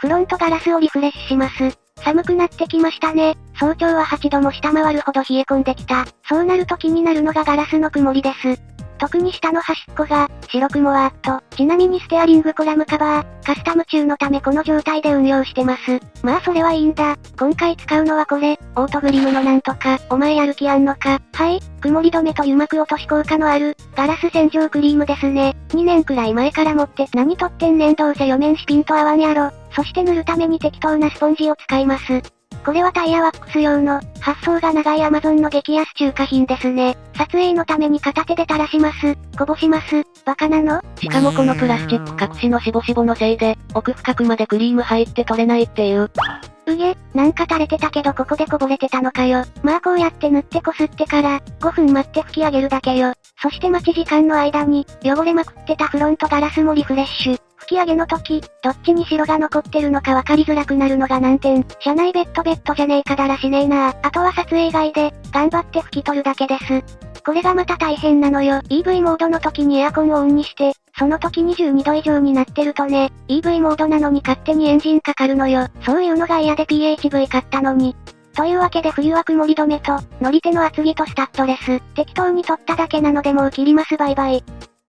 フロントガラスをリフレッシュします。寒くなってきましたね。早朝は8度も下回るほど冷え込んできた。そうなると気になるのがガラスの曇りです。特に下の端っこが、白くもわーっと。ちなみにステアリングコラムカバー、カスタム中のためこの状態で運用してます。まあそれはいいんだ。今回使うのはこれ、オートグリムのなんとか、お前やる気あんのか。はい、曇り止めと油膜落とし効果のある、ガラス洗浄クリームですね。2年くらい前から持って何とってんねんどうせ4面シピンと合わんやろ。そして塗るために適当なスポンジを使います。これはタイヤワックス用の、発送が長いアマゾンの激安中華品ですね。撮影のために片手で垂らします。こぼします。バカなの？しかもこのプラスチック隠しのしぼしぼのせいで、奥深くまでクリーム入って取れないっていう。うげ、なんか垂れてたけどここでこぼれてたのかよ。まあこうやって塗ってこすってから、5分待って拭き上げるだけよ。そして待ち時間の間に、汚れまくってたフロントガラスもリフレッシュ。き上げの時、どっちに白が残ってるのか分かりづらくなるのが難点。車内ベッドベッドじゃねえかだらしねえなあとは撮影以外で、頑張って拭き取るだけです。これがまた大変なのよ。EV モードの時にエアコンをオンにして、その時22度以上になってるとね、EV モードなのに勝手にエンジンかかるのよ。そういうのが嫌で PHV 買ったのに。というわけで冬は曇り止めと、乗り手の厚着とスタッドレス、適当に取っただけなのでもう切りますバイバイ。